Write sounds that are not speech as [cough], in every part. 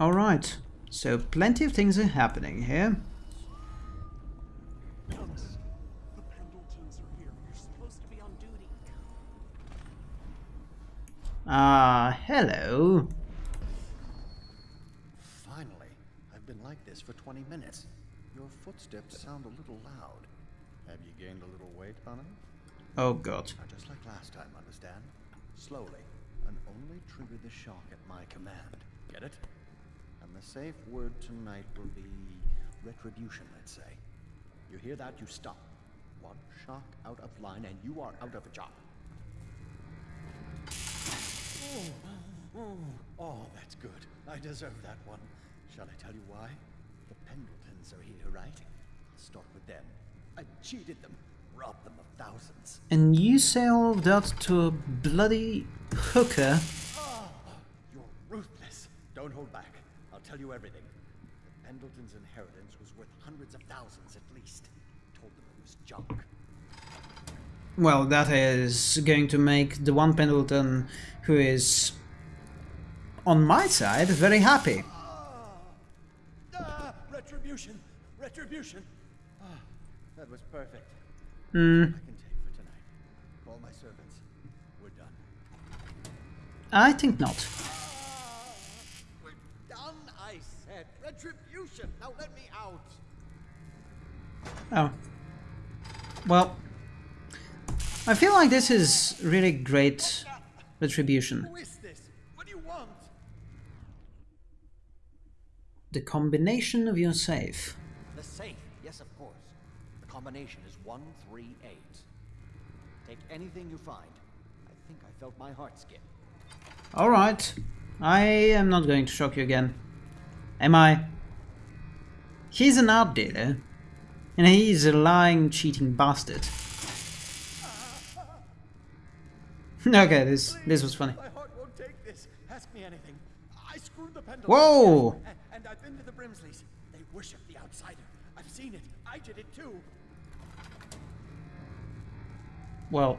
Alright, so plenty of things are happening here. Thomas, the Pendletons are here. You're supposed to be on duty. Ah, hello. Finally. I've been like this for 20 minutes. Your footsteps sound a little loud. Have you gained a little weight, Connor? Oh god. Just like last time, understand? Slowly, and only trigger the shock at my command. Get it? And the safe word tonight will be retribution, let's say. You hear that? You stop. One shock out of line, and you are out of a job. Oh, oh, oh, that's good. I deserve that one. Shall I tell you why? The Pendletons are here, right? Start with them. I cheated them, robbed them of thousands. And you say all that to a bloody hooker? Ah, you're ruthless. Don't hold back. Tell you everything. Pendleton's inheritance was worth hundreds of thousands at least. Told them it was junk. Well, that is going to make the one Pendleton who is on my side very happy. Ah, retribution! Retribution! Ah, that was perfect. Hmm, I can take Oh. Well, I feel like this is really great retribution. Who is this? What do you want? The combination of your safe. The safe, yes, of course. The combination is 138. Take anything you find. I think I felt my heart skip. Alright. I am not going to shock you again. Am I? He's an art dealer. And he's a lying, cheating bastard. [laughs] okay, this this was funny. My heart won't take this. Ask me anything. I screwed the pendulum. Whoa! And, and I've been to the Brimsleys. They worship the outsider. I've seen it. I did it too. Well.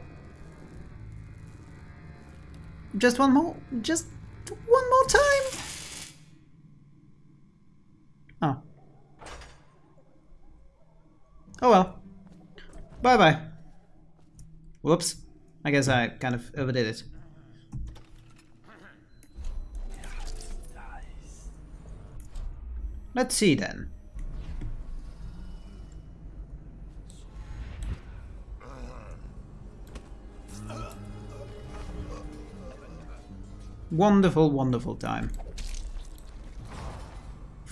Just one more. Just one more time. Oh. Oh well. Bye bye. Whoops. I guess I kind of overdid it. Let's see then. Wonderful, wonderful time.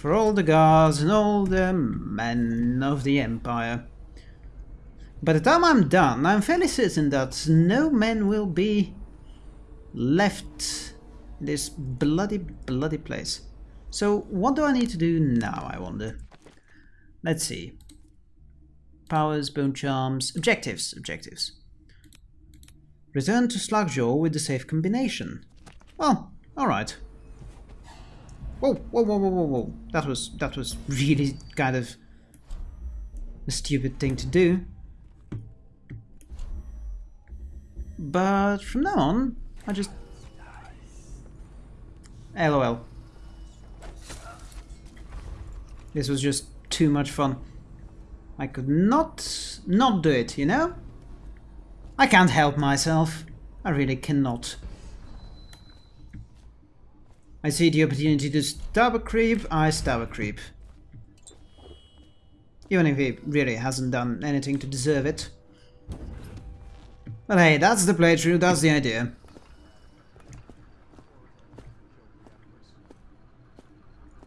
For all the gods and all the men of the Empire. By the time I'm done, I'm fairly certain that no men will be left this bloody, bloody place. So what do I need to do now, I wonder? Let's see. Powers, bone charms, objectives, objectives. Return to Slackjaw with the safe combination. Well, alright. Whoa, whoa, whoa, whoa, whoa, whoa. That was, that was really kind of a stupid thing to do. But from now on, I just... LOL. This was just too much fun. I could not not do it, you know? I can't help myself. I really cannot. I see the opportunity to stab a creep, I stab a creep. Even if he really hasn't done anything to deserve it. But hey, that's the playthrough, that's the idea.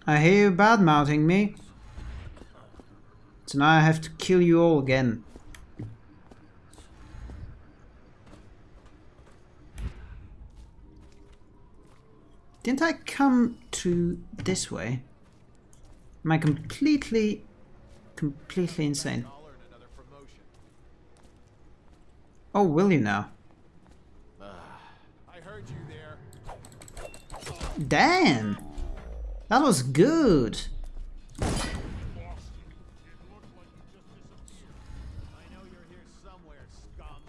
I hear you bad-mouthing me. So now I have to kill you all again. Didn't I come to this way? Am I completely, completely insane? Oh, will you now? Ah, I heard you there. Damn! That was good! I know you're here somewhere, scum.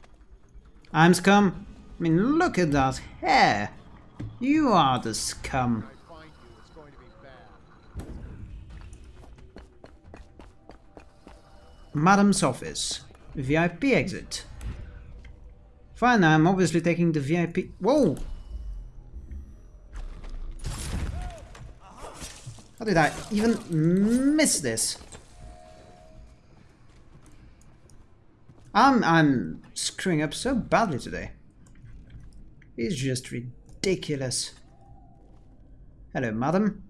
I'm scum. I mean, look at that hair. You are the scum. Madam's office. VIP exit. Fine, I'm obviously taking the VIP- Whoa! How did I even miss this? I'm, I'm screwing up so badly today. It's just ridiculous. Hello, madam.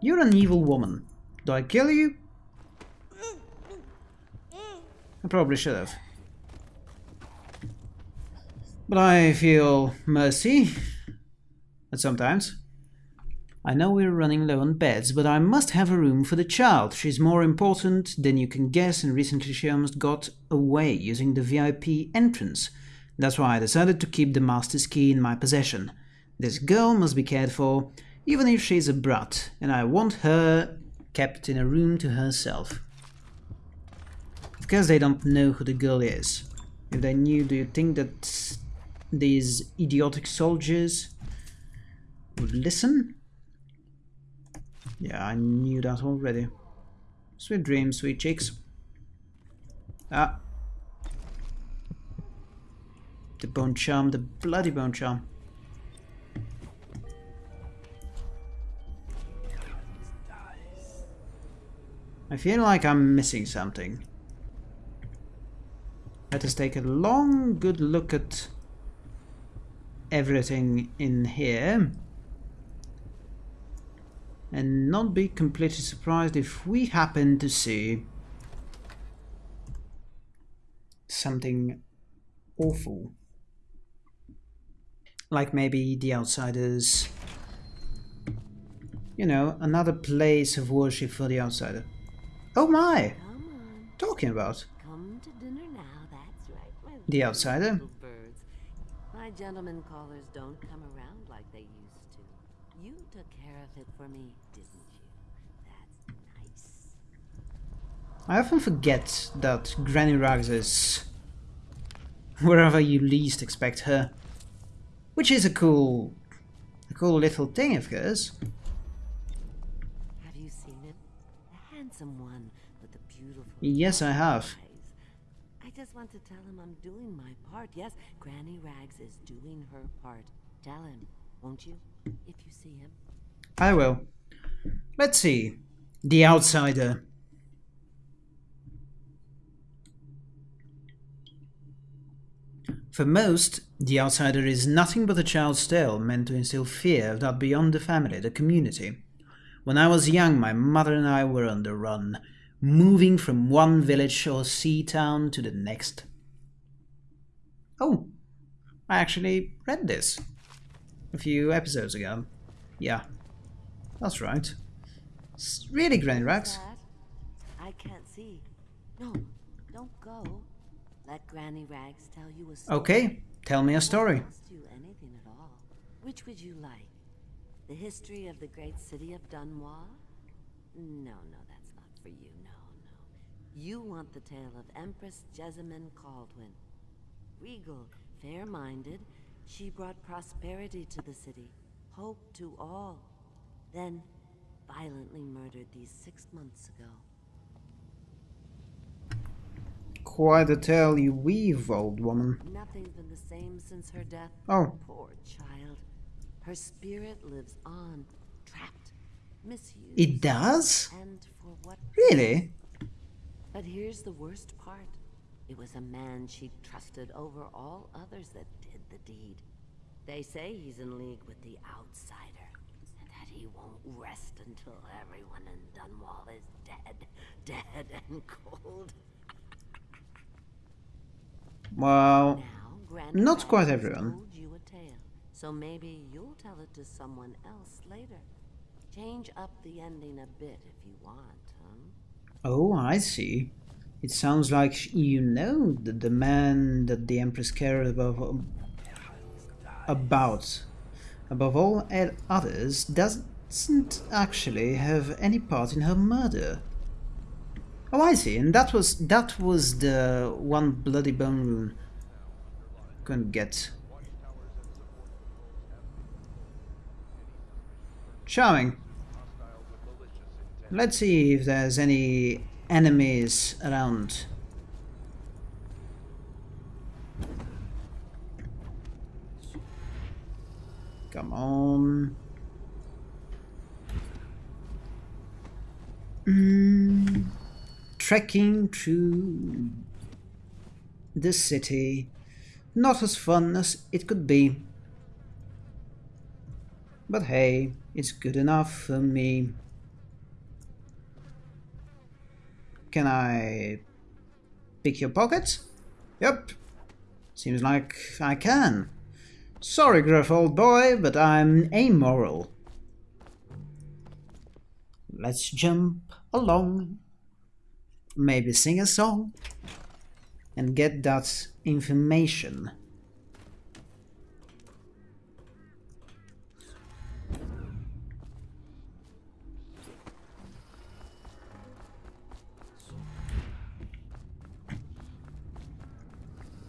You're an evil woman. Do I kill you? I probably should have. But I feel mercy. At sometimes. I know we're running low on beds, but I must have a room for the child. She's more important than you can guess and recently she almost got away using the VIP entrance. That's why I decided to keep the master's key in my possession. This girl must be cared for, even if she's a brat, and I want her kept in a room to herself. Of course they don't know who the girl is. If they knew, do you think that these idiotic soldiers would listen? Yeah, I knew that already. Sweet dreams, sweet cheeks. Ah. The bone charm, the bloody bone charm. I feel like I'm missing something. Let us take a long, good look at everything in here and not be completely surprised if we happen to see something awful. Like maybe the outsiders, you know, another place of worship for the outsider. Oh my! Talking about come to dinner now. That's right, the outsider. My gentlemen callers don't come around like they used to. You took care of it for me, didn't you? That's nice. I often forget that Granny Rags is wherever you least expect her. Which is a cool, a cool little thing, of course. Have you seen him? The handsome one with the beautiful Yes, I have. I just want to tell him I'm doing my part. Yes, Granny Rags is doing her part. Tell him, won't you? If you see him. I will. Let's see. The Outsider. For most, The Outsider is nothing but a child's tale meant to instill fear that beyond the family, the community. When I was young, my mother and I were on the run, moving from one village or sea town to the next. Oh, I actually read this a few episodes ago. Yeah, that's right. It's really Granny Rags. I can't see. No, don't go. Let Granny Rags tell you a story. Okay, tell me a story. Anything at all. Which would you like? The history of the great city of Dunwall? No, no, that's not for you. No, no. You want the tale of Empress Jessamine Kaldwin. Regal, fair-minded, she brought prosperity to the city, hope to all. Then, violently murdered these six months ago. Quite a tale you weave, old woman. Nothing's been the same since her death. Oh, Poor child. Her spirit lives on, trapped, misused. it does? And for what? Really? But here's the worst part. It was a man she trusted over all others that did the deed. They say he's in league with the outsider, and that he won't rest until everyone in Dunwall is dead, dead and cold. Well, Not quite everyone. told you a tale, so maybe you'll tell it to someone else later. Change up the ending a bit if you want, huh? oh, I see. It sounds like you know that the man that the Empress cared above, about, above all others, doesn't actually have any part in her murder. Oh, I see. And that was that was the one bloody bone rune. Couldn't get. Charming. Let's see if there's any enemies around. Come on. Mm, trekking through the city. Not as fun as it could be. But hey, it's good enough for me. Can I pick your pocket? Yep. Seems like I can. Sorry, Gruff old boy, but I'm amoral. Let's jump along. Maybe sing a song. And get that information.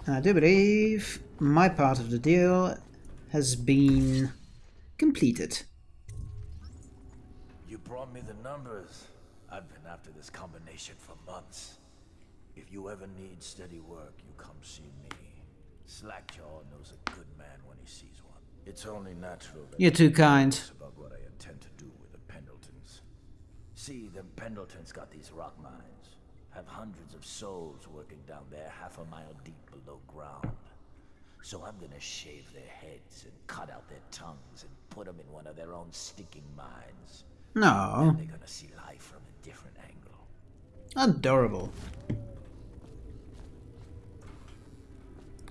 I do believe my part of the deal has been completed. You brought me the numbers. I've been after this combination for months. If you ever need steady work, you come see me. Slackjaw knows a good man when he sees one. It's only natural that You're too kind. About what I intend to do with the Pendletons. See, the Pendletons got these rock mines. Have hundreds of souls working down there half a mile deep below ground. So I'm gonna shave their heads and cut out their tongues and put them in one of their own stinking mines. No, And They're gonna see life from a different angle. adorable.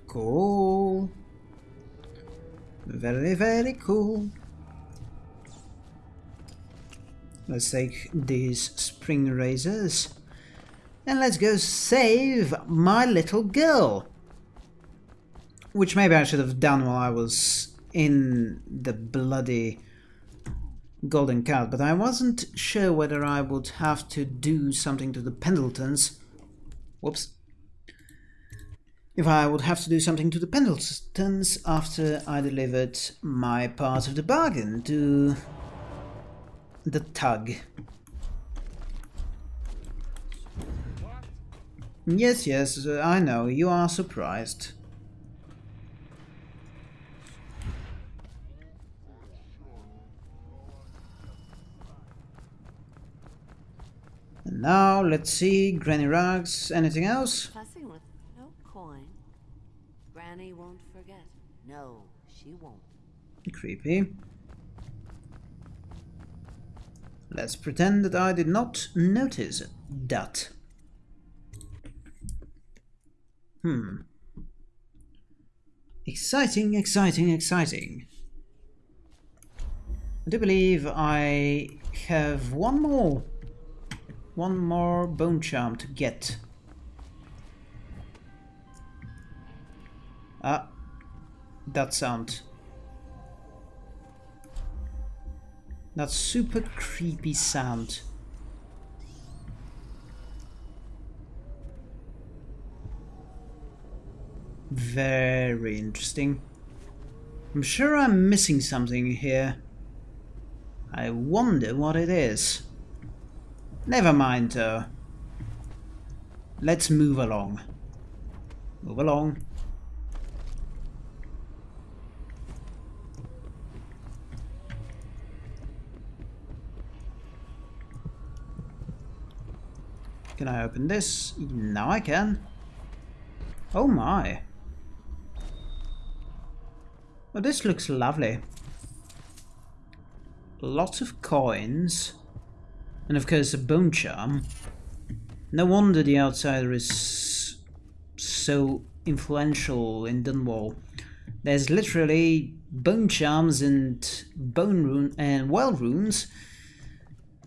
Cool. Very, very cool. Let's take these spring razors and let's go save my little girl. Which maybe I should have done while I was in the bloody golden cat, but I wasn't sure whether I would have to do something to the Pendletons. Whoops. If I would have to do something to the Pendletons after I delivered my part of the bargain to the tug. Yes, yes, I know, you are surprised. And now, let's see, Granny Rags, anything else? Fussing with no coin. Granny won't forget. No, she won't. Creepy. Let's pretend that I did not notice that. Hmm. Exciting, exciting, exciting. I do believe I have one more, one more bone charm to get. Ah, that sound. That super creepy sound. Very interesting. I'm sure I'm missing something here. I wonder what it is. Never mind though. Let's move along. Move along. Can I open this? Now I can. Oh my. Well, this looks lovely. Lots of coins. And of course a bone charm. No wonder the outsider is so influential in Dunwall. There's literally bone charms and bone rune and well runes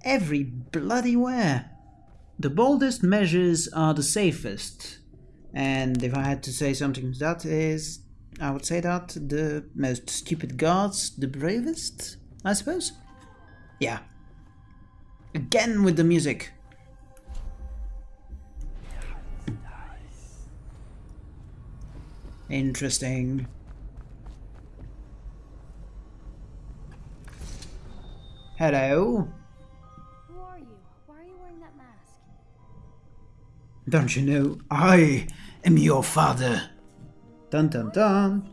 every bloody where. The boldest measures are the safest. And if I had to say something to that is, I would say that the most stupid guards, the bravest, I suppose? Yeah. Again with the music. Interesting. Hello? Who are you? Why are you wearing that mask? Don't you know I am your father? Dun dun dun.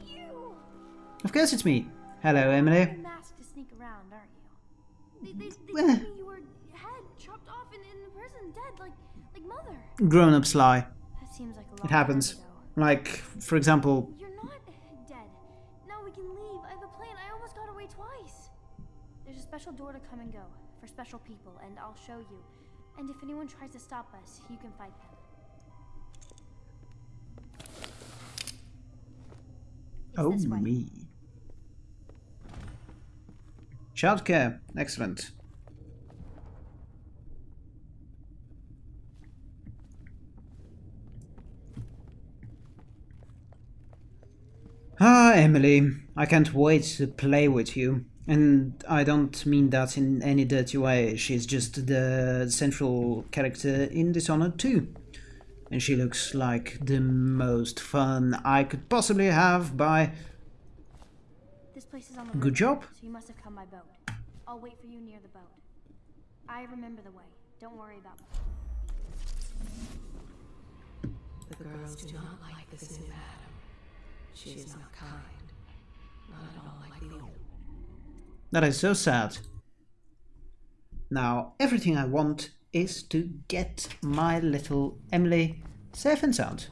Of course it's me. Hello, Emily. masked to sneak around, aren't you? They, they, they Well. told me you were head chopped off and in the prison, dead, like like mother. Grown-ups lie. That seems like It happens. Like, for example, You're not dead. Now we can leave. I have a plan. I almost got away twice. There's a special door to come and go for special people, and I'll show you. And if anyone tries to stop us, you can fight them. It's oh me. Childcare, excellent. Ah, Emily, I can't wait to play with you. And I don't mean that in any dirty way. She's just the central character in Dishonored 2. And she looks like the most fun I could possibly have by... This place is on the Good river, job. So you must have come by boat. I'll wait for you near the boat. I remember the way. Don't worry about me. The girls do not like this new Adam. She is not kind. Not at all like the old. That is so sad. Now, everything I want is to get my little Emily safe and sound.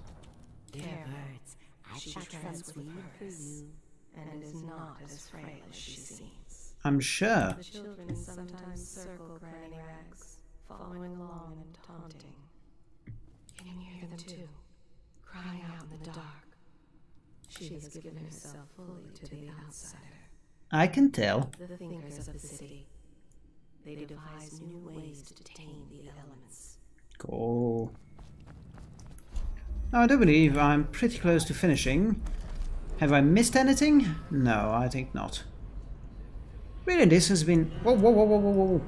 Dear birds, I She shall treads trust with you for purpose, you. and is not as frail as she seems. I'm sure. The children sometimes circle Granny Rags, following along and taunting. Can you hear them too? Crying out in the dark. She has given herself fully to the outsider. I can tell. The thinkers of the city. They devise new ways to tame the elements. Cool. Now, I don't believe I'm pretty close to finishing. Have I missed anything? No, I think not. Really, this has been... Whoa, whoa, whoa, whoa, whoa, whoa.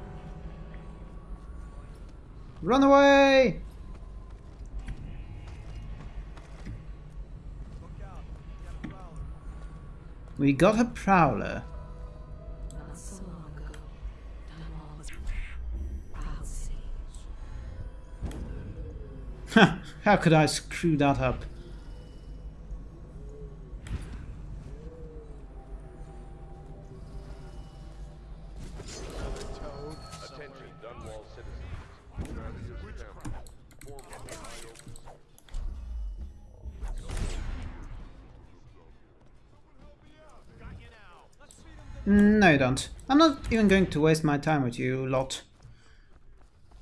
Run away! We got a prowler. How could I screw that up? Don't. I'm not even going to waste my time with you lot.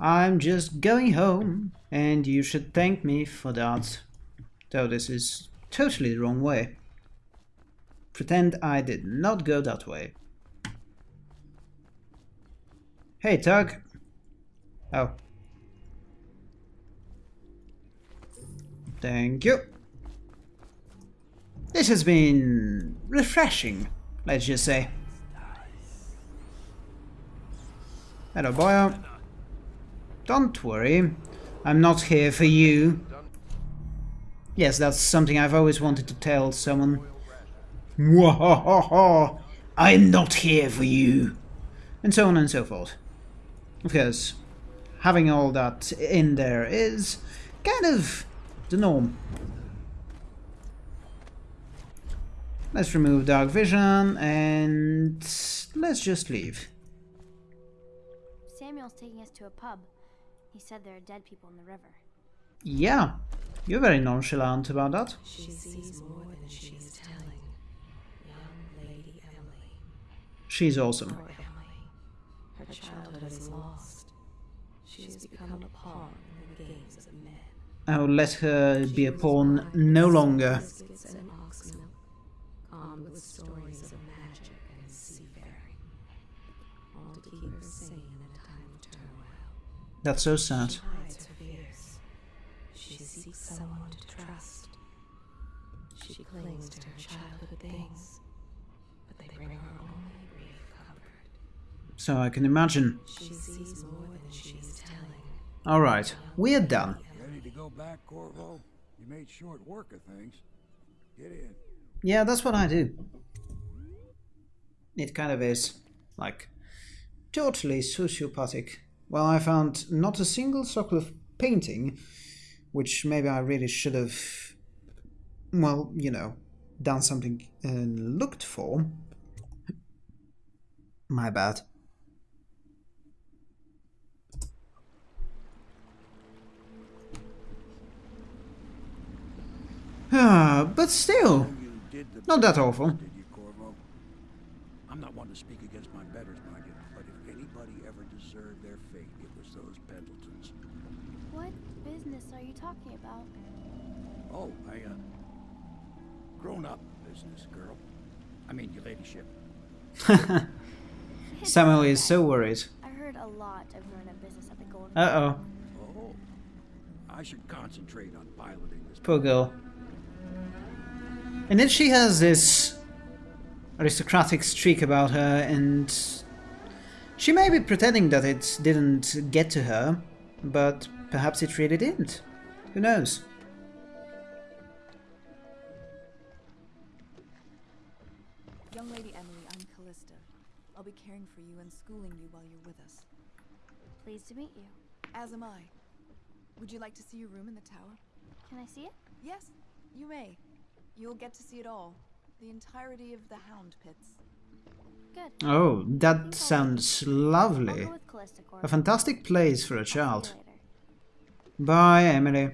I'm just going home, and you should thank me for that. Though this is totally the wrong way. Pretend I did not go that way. Hey, Tug. Oh. Thank you. This has been refreshing, let's just say. Hello, boy. Don't worry. I'm not here for you. Yes, that's something I've always wanted to tell someone. Mwahaha! I'm not here for you. And so on and so forth. Because having all that in there is kind of the norm. Let's remove dark vision and let's just leave. Samuel's taking us to a pub. He said there are dead people in the river. Yeah, you're very nonchalant about that. She sees more than she is telling. Young Lady Emily. She's awesome. Poor Emily. Her childhood is lost. She has become a pawn in the games of men. I will let her be a pawn no longer. Biscuits and ox milk, armed with stories of magic and seafaring. All to keep her sane in a time of turmoil. That's so sad. hides her fears. She seeks someone to trust. She clings to her childhood things, but they bring her only brief comfort. So I can imagine. She sees more than she is telling. Alright, we're done. Ready to go back, Corvo? You made short work of things. Get in. Yeah, that's what I do. It kind of is. Like, totally sociopathic. Well, I found not a single circle of painting, which maybe I really should have, well, you know, done something and looked for. My bad. Ah, but still, not that awful. I'm not one to speak against my betters, mind you, but if anybody ever deserved their fate, it was those Pendletons. What business are you talking about? Oh, I, uh, grown up business, girl. I mean, your ladyship. [laughs] Samuel is so worried. I heard a lot of grown-up business at the Golden. Uh oh, Oh, I should concentrate on piloting this. poor girl. And then she has this aristocratic streak about her, and she may be pretending that it didn't get to her, but perhaps it really didn't. Who knows? Young Lady Emily, I'm Callista. I'll be caring for you and schooling you while you're with us. Pleased to meet you. As am I. Would you like to see your room in the tower? Can I see it? Yes, you may. You'll get to see it all. The entirety of the Hound Pits. Good. Oh, that sounds lovely. go with Callista Corp. A fantastic place for a See child. Bye, Emily.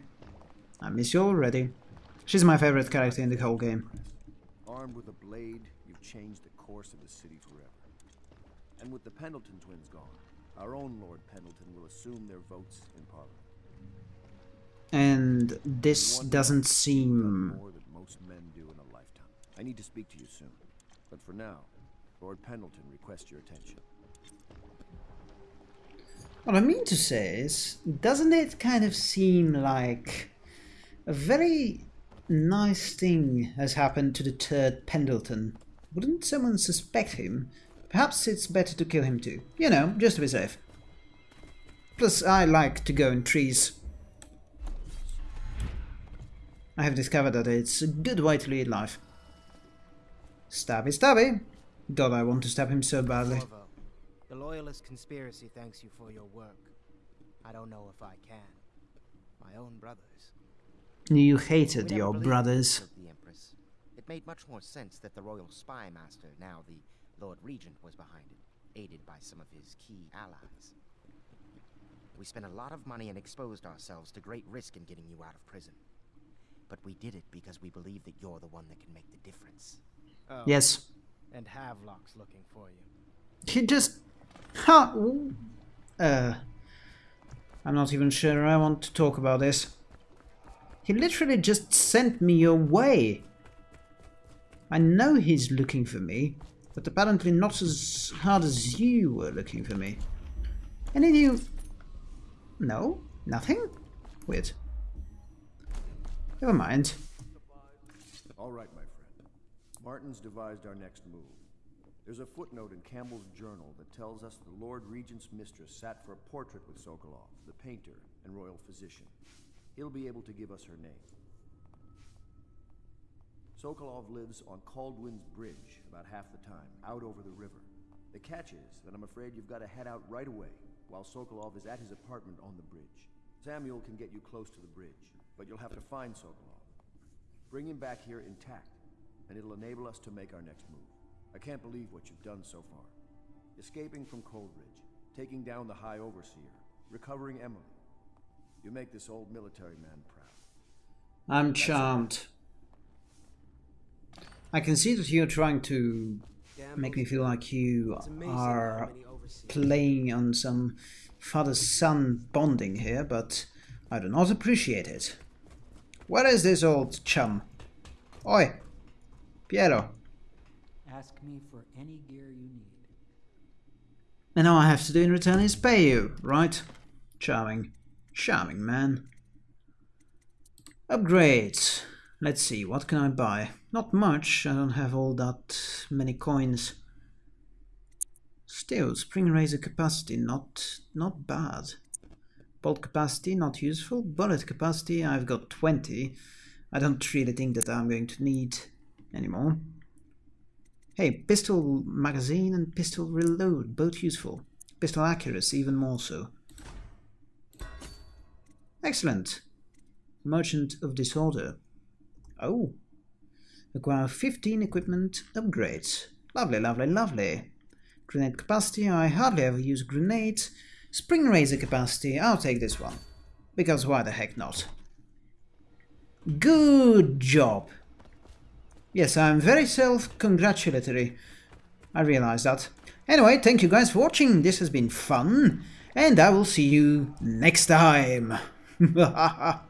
I miss you already. She's my favorite character in the whole game. Armed with a blade, you've changed the course of the city forever. And with the Pendleton twins gone, our own Lord Pendleton will assume their votes in Parliament. And this doesn't seem... more than most men do in a lifetime. I need to speak to you soon. But for now, Lord Pendleton requests your attention. What I mean to say is, doesn't it kind of seem like a very nice thing has happened to the third Pendleton? Wouldn't someone suspect him? Perhaps it's better to kill him too. You know, just to be safe. Plus, I like to go in trees. I have discovered that it's a good way to lead life. Stabby stabby! God, I want to stab him so badly. Corvo, the Loyalist conspiracy thanks you for your work. I don't know if I can. My own brothers. You hated your brothers. it The Empress. It made much more sense that the royal spy master, now the Lord Regent, was behind it, aided by some of his key allies. We spent a lot of money and exposed ourselves to great risk in getting you out of prison. But we did it because we believe that you're the one that can make the difference. Oh, Yes. And Havelock's looking for you. He just... Ha! Uh... I'm not even sure I want to talk about this. He literally just sent me away. I know he's looking for me, but apparently not as hard as you were looking for me. Any you... No? Nothing? Weird. Never mind. All right, my friend. Martin's devised our next move. There's a footnote in Campbell's journal that tells us the Lord Regent's mistress sat for a portrait with Sokolov, the painter and royal physician. He'll be able to give us her name. Sokolov lives on Kaldwin's Bridge about half the time, out over the river. The catch is that I'm afraid you've got to head out right away while Sokolov is at his apartment on the bridge. Samuel can get you close to the bridge, but you'll have to find Sokolov. Bring him back here intact, and it'll enable us to make our next move. I can't believe what you've done so far. Escaping from Coldridge, taking down the High Overseer, recovering Emily. You make this old military man proud. I'm charmed. I can see that you're trying to make me feel like you are playing on some father-son bonding here, but I do not appreciate it. Where is this old chum? Oi! Piero. Ask me for any gear you need. And all I have to do in return is pay you, right? Charming. Charming, man. Upgrades. Let's see, what can I buy? Not much, I don't have all that many coins. Still, spring razor capacity, not not bad. Bolt capacity, not useful. Bullet capacity, I've got 20. I don't really think that I'm going to need anymore. Hey, pistol magazine and pistol reload, both useful. Pistol accuracy, even more so. Excellent. Merchant of Disorder. Oh. Acquire 15 equipment upgrades. Lovely, lovely, lovely. Grenade capacity, I hardly ever use grenades. Spring Razor capacity, I'll take this one. Because why the heck not? Good job! Yes, I'm very self-congratulatory. I realize that. Anyway, thank you guys for watching, this has been fun, and I will see you next time! [laughs]